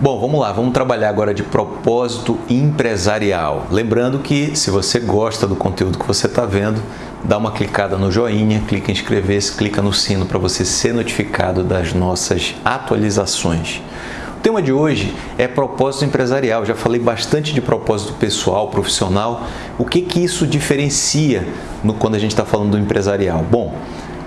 Bom, vamos lá, vamos trabalhar agora de propósito empresarial. Lembrando que se você gosta do conteúdo que você está vendo, dá uma clicada no joinha, clica em inscrever-se, clica no sino para você ser notificado das nossas atualizações. O tema de hoje é propósito empresarial. Já falei bastante de propósito pessoal, profissional. O que que isso diferencia no, quando a gente está falando do empresarial? Bom,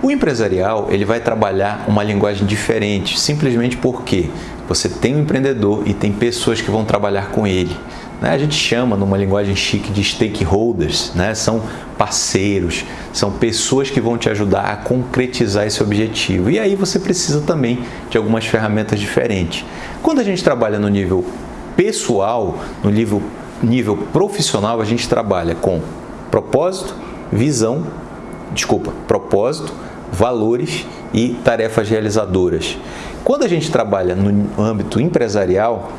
o empresarial ele vai trabalhar uma linguagem diferente, simplesmente porque você tem um empreendedor e tem pessoas que vão trabalhar com ele. Né? A gente chama, numa linguagem chique, de stakeholders, né? são parceiros, são pessoas que vão te ajudar a concretizar esse objetivo. E aí você precisa também de algumas ferramentas diferentes. Quando a gente trabalha no nível pessoal, no nível, nível profissional, a gente trabalha com propósito, visão, desculpa, propósito, valores e tarefas realizadoras. Quando a gente trabalha no âmbito empresarial,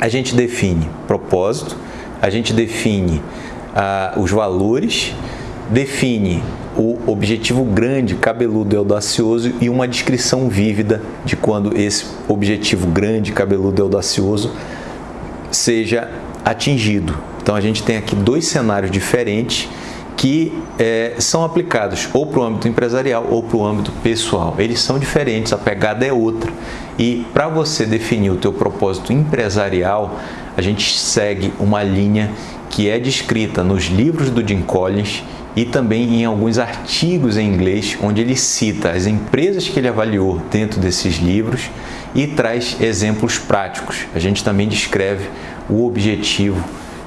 a gente define propósito, a gente define ah, os valores, define o objetivo grande, cabeludo e audacioso e uma descrição vívida de quando esse objetivo grande, cabeludo e audacioso seja atingido. Então a gente tem aqui dois cenários diferentes que é, são aplicados ou para o âmbito empresarial ou para o âmbito pessoal. Eles são diferentes, a pegada é outra. E para você definir o teu propósito empresarial, a gente segue uma linha que é descrita nos livros do Jim Collins e também em alguns artigos em inglês, onde ele cita as empresas que ele avaliou dentro desses livros e traz exemplos práticos. A gente também descreve o objetivo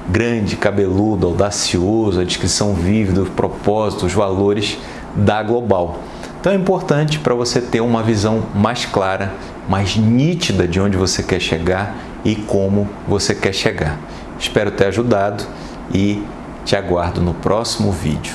grande, cabeludo, audacioso, a descrição vívida, o propósito, os valores da Global. Então é importante para você ter uma visão mais clara, mais nítida de onde você quer chegar e como você quer chegar. Espero ter ajudado e te aguardo no próximo vídeo.